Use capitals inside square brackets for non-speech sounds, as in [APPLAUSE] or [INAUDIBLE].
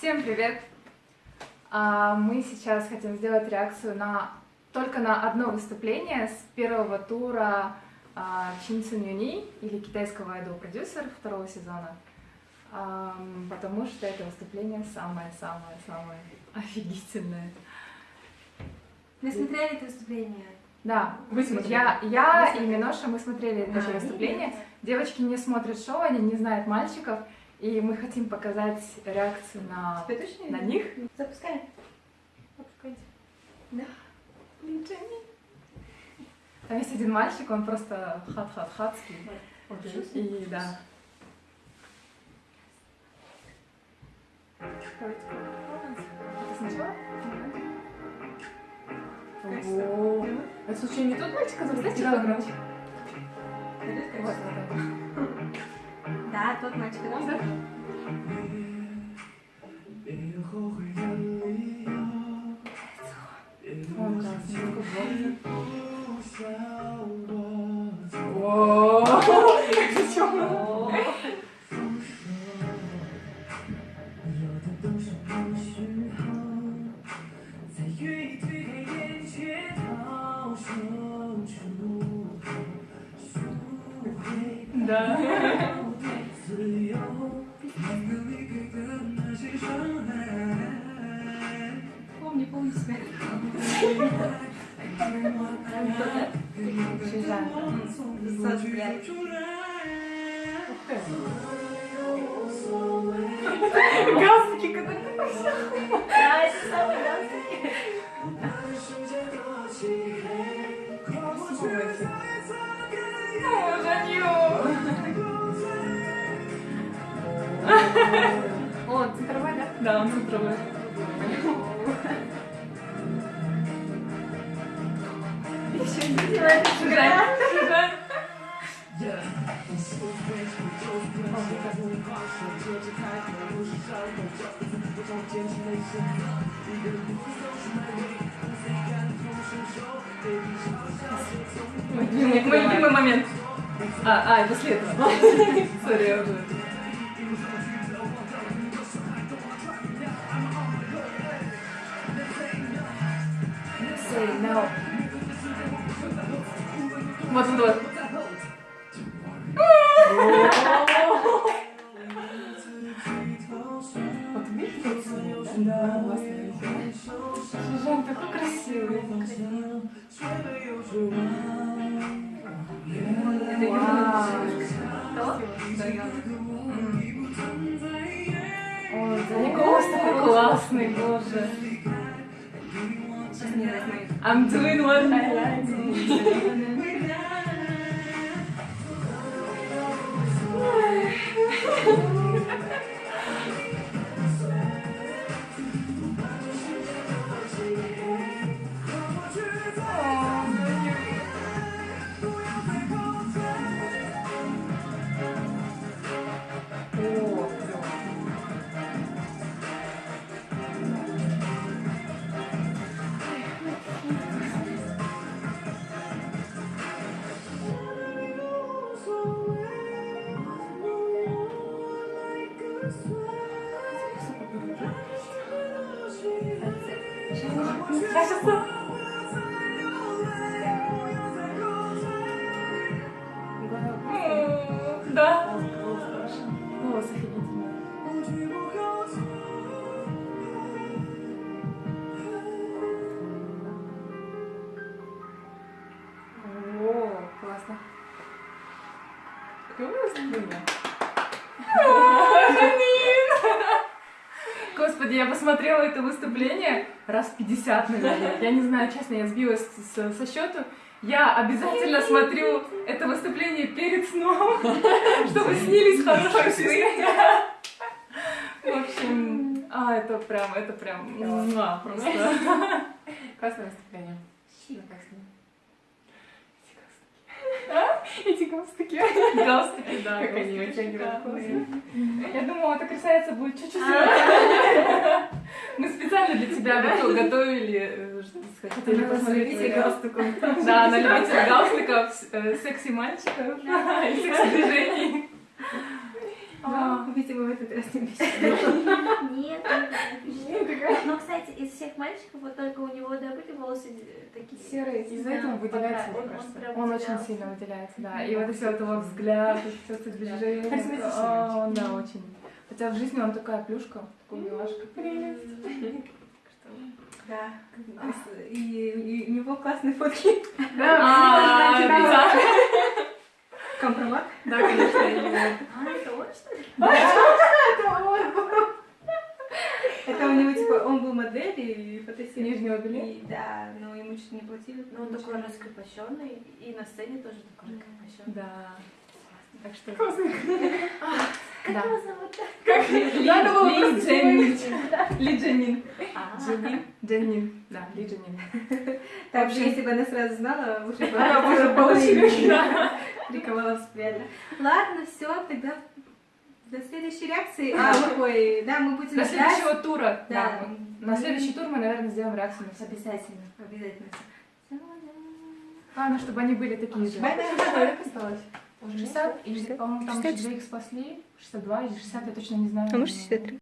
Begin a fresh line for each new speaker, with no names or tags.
привет! А, Мы сейчас хотим сделать реакцию на только на одно выступление с первого тура а, Чин Цин Юни, или китайского айдол-продюсера второго сезона, потому что это выступление самое-самое-самое офигительное.
Вы смотрели это выступление?
Да,
Вы смотрели?
я, я
Вы
и Миноша, мы смотрели это
А,
выступление. Девочки не смотрят шоу, они не знают мальчиков, и мы хотим показать реакцию на, на них.
Запускай. Запускайте. Да.
Там есть один мальчик, он просто хат-хат-хатский. И да. Это сначала? Ого. Это случайно не тот мальчик, который
Знаете,
громче?
Пойдёт,
Вот, вот, вот.
Да, тот мальчик, да?
Он классный, такой блондин. О, Зачем? Да.
Помни, помни себя. Сос, блядь.
Галстуки, которые ты
Да, это самый галстук.
Любимый, мой любимый момент. А, а, это след. Сори, я уже. No. Вот, вот, вот. Вот. Жан такой красивый.
Да
голос такой классный, боже. I'm doing what I like. To. [LAUGHS] Господи, я посмотрела это выступление раз 50, наверное. Я не знаю, честно, я сбилась с- со счету. Я обязательно смотрю это выступление перед сном, [LAUGHS] чтобы снились хорошие сны. [LAUGHS] В общем, а, это прям, это прям, просто. [LAUGHS]
Классное выступление.
Эти галстуки. Галстуки, да.
Как они вытягивают
шикарные. Я думала, эта красавица будет чуть-чуть Мы специально для тебя готов- готовили, э, хотели посмотреть твои галстуком. Да, на любителя галстуков, э, секси-мальчиков и секси-движений. Да.
Видимо, в этот раз не.
Нет, нет. Но, кстати, из мальчиков вот только у него, да, были волосы э, такие.
Серый, из-за этого выделяется,
пока-
мне
он- он
Он, очень сильно выделяется, да. И вот все это его взгляд, все это движение.
Харизматичный
Он, да, очень. Хотя в жизни он такая плюшка, такой милашка.
Да. И, у него классные фотки.
А, да.
Компромат.
Да, конечно, именно.
А, это он, что ли?
Это у него, типа, он был моделью и
белья?
И, Да, но ему чуть не платили.
Ну, он такой раскрепощенный, и на сцене тоже такой раскрепощенный.
Да. Так что... [LAUGHS]
Как
Да.
его зовут?
Было
Ли Дженнин.
Ли Дженнин.
А,
Дженнин? Дженнин. Да, Ли Дженнин. [LAUGHS]
Так,
Вообще-
если бы она сразу знала, уже бы
получила. [LAUGHS]
Приковала взгляд. Ладно, все, тогда до следующей реакции. А, [LAUGHS] ой, да, мы будем
До
ждать.
следующего тура.
Да.
Да. мы- На следующий тур мы, наверное, сделаем реакцию на все.
Обязательно, обязательно.
Главное, чтобы они были такие же. Сколько осталось? 60? Или, по-моему, там еще двоих спасли. 62 или 60, я точно не знаю.
А может, 63?